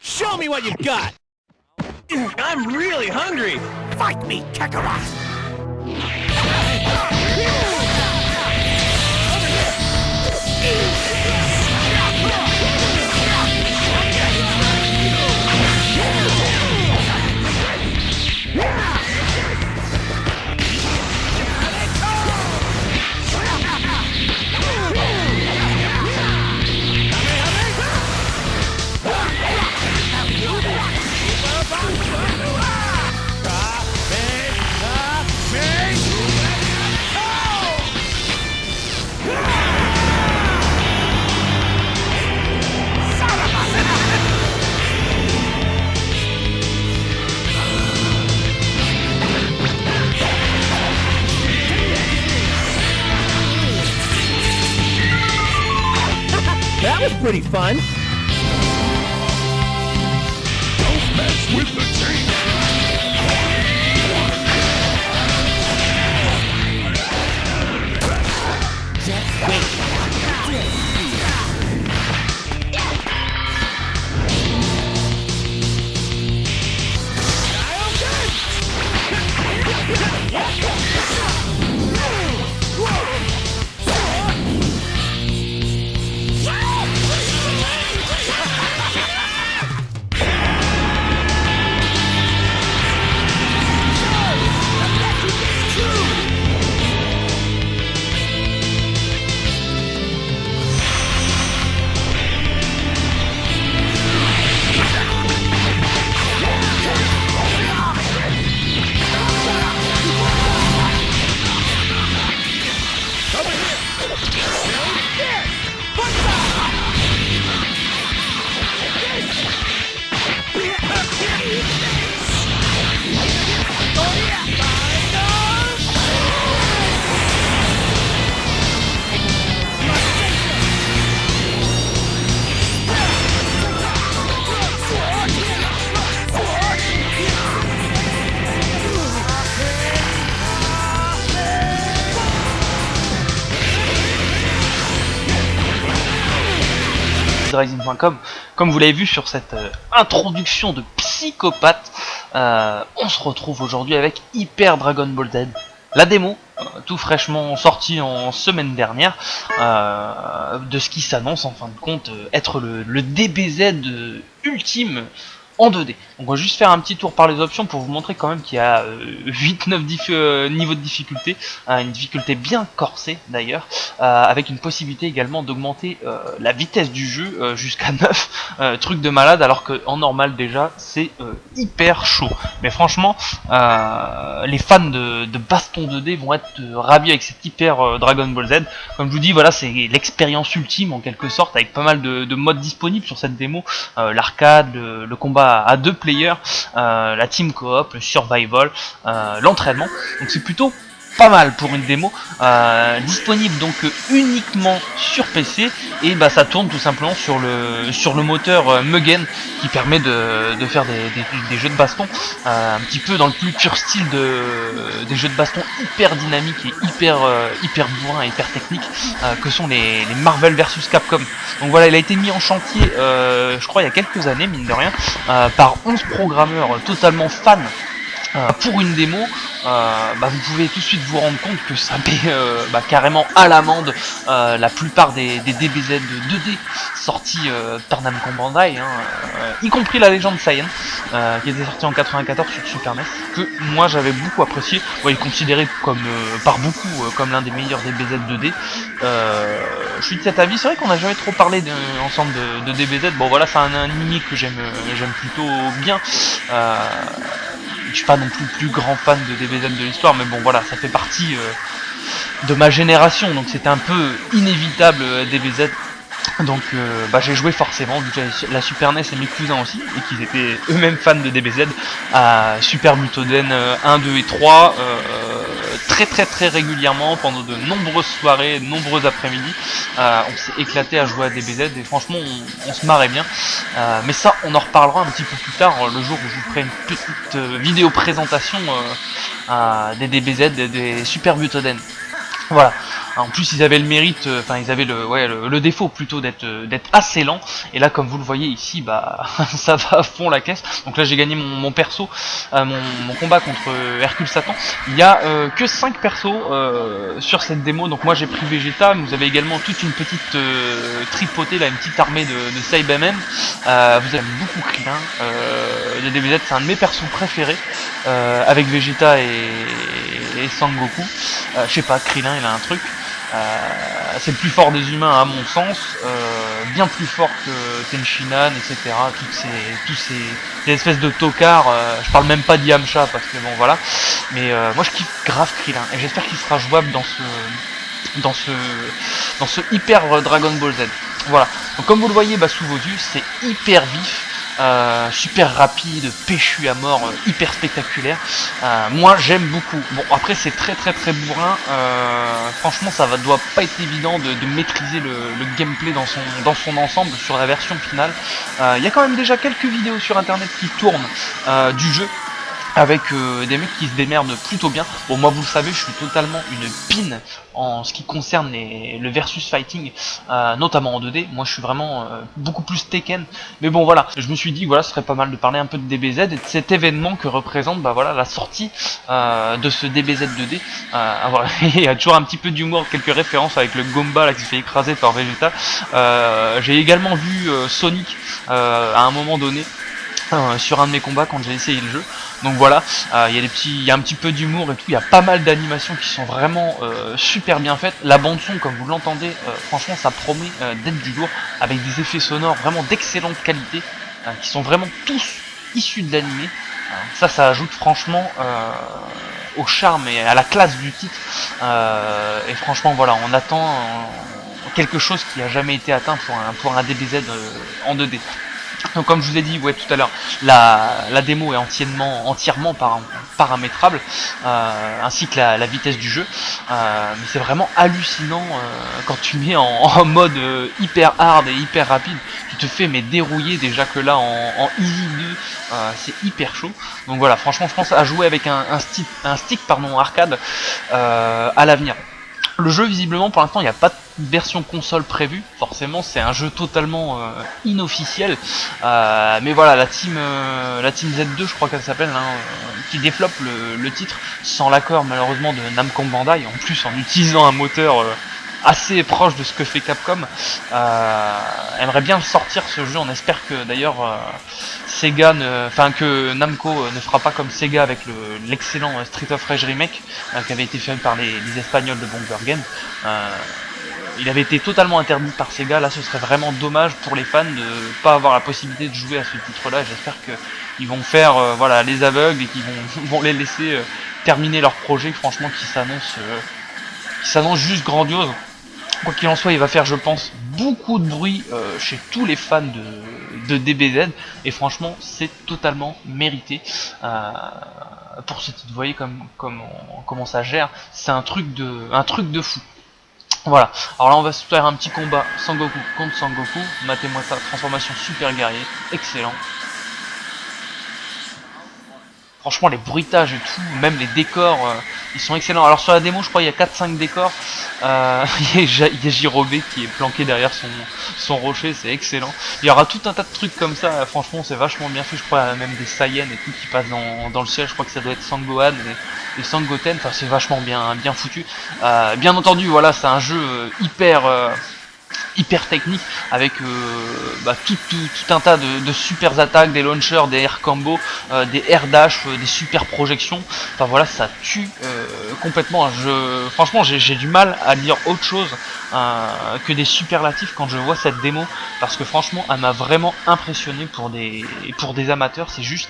Show me what you've got! I'm really hungry! Fight me, Kakarot! was pretty fun. Don't mess with the! Comme vous l'avez vu sur cette euh, introduction de psychopathe, euh, on se retrouve aujourd'hui avec Hyper Dragon Ball Z. La démo, euh, tout fraîchement sortie en semaine dernière, de ce qui s'annonce en fin de compte être le, DBZ ultime en 2D. Donc on va juste faire un petit tour par les options pour vous montrer quand même qu'il y a 8-9 niveaux de difficulté, euh, une difficulté bien corsée d'ailleurs, euh, avec une possibilité également d'augmenter euh, la vitesse du jeu euh, jusqu'à 9, euh, truc de malade alors que en normal déjà c'est euh, hyper chaud. Mais franchement, euh, les fans de, baston 2D vont être euh, ravis avec cet hyper euh, Dragon Ball Z. Comme je vous dis, voilà c'est l'expérience ultime en quelque sorte avec pas mal de, de modes disponibles sur cette démo, euh, l'arcade, le combat à deux players, euh, la team coop, le survival, euh, l'entraînement. Donc c'est plutôt pas mal pour une démo, euh, disponible donc uniquement sur PC et bah ça tourne tout simplement sur le sur le moteur euh, Mugen qui permet de, de faire des, des- des jeux de baston euh, un petit peu dans le plus pur style de des jeux de baston hyper dynamiques et hyper euh, hyper bourrin et hyper techniques euh, que sont les, les Marvel vs Capcom. Donc voilà, il a été mis en chantier, euh, je crois il y a quelques années mine de rien, par 11 programmeurs totalement fans pour une démo, euh, bah, vous pouvez tout de suite vous rendre compte que ça met euh, bah, carrément à l'amende euh, la plupart des, des DBZ de 2D sortis par Namco Bandai, hein, y compris la légende Saiyan, qui était sorti en 94 sur Super NES, que moi j'avais beaucoup apprécié, ouais, considéré comme, par beaucoup comme l'un des meilleurs DBZ 2D. Euh, je suis de cet avis, c'est vrai qu'on n'a jamais trop parlé ensemble de, de DBZ, bon voilà c'est un anime que j'aime j'aime plutôt bien. Je suis pas non plus le plus grand fan de DBZ de l'histoire, mais bon voilà, ça fait partie euh, de ma génération, donc c'était un peu inévitable euh, DBZ. Donc euh, bah, j'ai joué forcément, vu que la Super NES et mes cousins aussi, et qu'ils étaient eux-mêmes fans de DBZ, à Super Butoden euh, 1, 2 et 3, euh, très très très régulièrement, pendant de nombreuses soirées, de nombreux après-midi. Euh, on s'est éclaté à jouer à DBZ, et franchement on, se marrait bien. Euh, mais ça, on en reparlera un petit peu plus tard, le jour où je vous ferai une petite euh, vidéo présentation des DBZ, des, des Super Butoden. Voilà. En plus, ils avaient le mérite, euh, enfin, ils avaient le, ouais, le, défaut plutôt d'être, euh, assez lent. Et là, comme vous le voyez ici, bah, ça va à fond la caisse. Donc là, j'ai gagné mon, mon perso, euh, mon, combat contre euh, Hercule Satan. Il y a que 5 persos sur cette démo. Donc moi, j'ai pris Vegeta. Mais vous avez également toute une petite tripotée, là, une petite armée de, de. Euh, vous avez beaucoup Krillin. Euh, le DBZ, c'est un de mes persos préférés. avec Vegeta et, et Sangoku. Euh, je sais pas, Krillin, il a un truc. Euh, c'est le plus fort des humains à mon sens, euh, bien plus fort que Tenshinhan, etc. Toutes ces, tous ces, ces espèces de tocards. je parle même pas d'Yamcha parce que bon voilà. Mais moi je kiffe grave Krillin et j'espère qu'il sera jouable dans ce, dans ce, dans ce hyper Dragon Ball Z. Voilà. Comme vous le voyez bah, sous vos yeux, c'est hyper vif. Euh, super rapide, péchu à mort, euh, hyper spectaculaire. Euh, moi j'aime beaucoup. Bon après c'est très très très bourrin. Franchement ça va doit pas être évident de, maîtriser le, le gameplay dans son dans son ensemble sur la version finale. Il y a quand même déjà quelques vidéos sur internet qui tournent du jeu avec euh, des mecs qui se démerdent plutôt bien. Bon moi vous le savez je suis totalement une pine en ce qui concerne les, le versus fighting, euh, notamment en 2D. Moi je suis vraiment euh, beaucoup plus Tekken. Mais bon voilà, je me suis dit voilà ce serait pas mal de parler un peu de DBZ et de cet événement que représente bah voilà la sortie euh, de ce DBZ 2D. Euh, voilà. Il y a toujours un petit peu d'humour, quelques références avec le Gomba là qui se fait écraser par Vegeta. Euh, J'ai également vu Sonic à un moment donné. euh, sur un de mes combats quand j'ai essayé le jeu donc voilà euh, il y a y a un petit peu d'humour et tout il y a pas mal d'animations qui sont vraiment euh, super bien faites. La bande son comme vous l'entendez euh, franchement ça promet d'être du lourd avec des effets sonores vraiment d'excellente qualité qui sont vraiment tous issus de l'animé. Ça ça ajoute franchement au charme et à la classe du titre. Et franchement voilà on attend quelque chose qui a jamais été atteint pour un pour un DBZ en 2D donc comme je vous ai dit ouais tout à l'heure, la, la démo est entièrement, entièrement para- paramétrable, euh, ainsi que la, la vitesse du jeu. Euh, mais c'est vraiment hallucinant euh, quand tu mets en, en mode euh, hyper hard et hyper rapide. Tu te fais mais dérouiller déjà que là en, en easy 2, euh, c'est hyper chaud. Donc voilà, franchement je pense à jouer avec un, un stick, un stick pardon, arcade euh, à l'avenir. Le jeu, visiblement, pour l'instant, il n'y a pas de version console prévue. Forcément, c'est un jeu totalement euh, inofficiel. Euh, mais voilà, la team, euh, la team Z2, je crois qu'elle s'appelle, hein, euh, qui développe le, le titre sans l'accord malheureusement de Namco Bandai. En plus, en utilisant un moteur assez proche de ce que fait Capcom, euh, aimerait bien sortir ce jeu. On espère que d'ailleurs euh, Sega, enfin que Namco euh, ne fera pas comme Sega avec le- l'excellent euh, Street of Rage remake euh, qui avait été fait par les, Espagnols de Bomber Game. Il avait été totalement interdit par Sega, là ce serait vraiment dommage pour les fans de pas avoir la possibilité de jouer à ce titre-là. J'espère que ils vont faire voilà les aveugles et qu'ils vont, vont les laisser terminer leur projet, franchement qui s'annonce qui s'annonce juste grandiose. Quoi qu'il en soit, il va faire, je pense, beaucoup de bruit euh, chez tous les fans de, DBZ, et franchement, c'est totalement mérité. Euh, pour ce titre, vous voyez comme, comme comment ça gère, c'est un truc de, un truc de fou. Voilà. Alors là, on va se faire un petit combat Sangoku contre Sangoku. Matez-moi ça, transformation super guerrier, excellent. Franchement, les bruitages et tout, même les décors, euh, ils sont excellents. Alors sur la démo, je crois il y a 4-5 décors. Euh, il y a qui est planqué derrière son, son rocher, c'est excellent. Il y aura tout un tas de trucs comme ça, franchement c'est vachement bien fait. Je crois il y a même des Saiyans et tout qui passent dans, dans le ciel. Je crois que ça doit être Sangohan et, et Sangoten. Enfin c'est vachement bien, bien foutu. Euh, bien entendu, voilà, c'est un jeu euh, hyper... hyper technique avec euh, bah, tout, tout, tout un tas de, de super attaques, des launchers, des air combos, euh, des air dash, euh, des super projections. Enfin voilà, ça tue complètement. Je, franchement, j'ai du mal à dire autre chose que des superlatifs quand je vois cette démo parce que franchement, elle m'a vraiment impressionné pour des pour des amateurs. C'est juste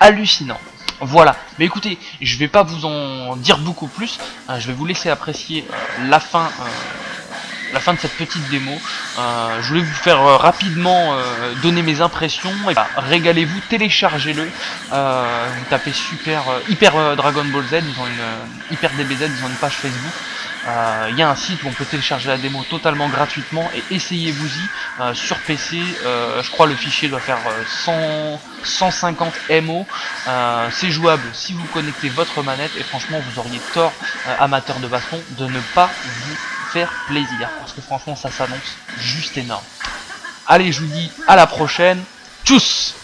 hallucinant. Voilà, mais écoutez, je vais pas vous en dire beaucoup plus, je vais vous laisser apprécier la fin la fin de cette petite démo. Euh, je voulais vous faire euh, rapidement euh, donner mes impressions. Et bah, régalez-vous, téléchargez-le. Vous tapez super hyper Dragon Ball Z, ils une hyper DBZ, ils ont une page Facebook. Il y a un site où on peut télécharger la démo totalement gratuitement et essayez-vous-y sur PC. je crois le fichier doit faire euh, 100, 150 MO. C'est jouable si vous connectez votre manette et franchement vous auriez tort, amateur de baston, de ne pas vous plaisir parce que franchement ça s'annonce juste énorme. Allez, je vous dis à la prochaine. Tchuss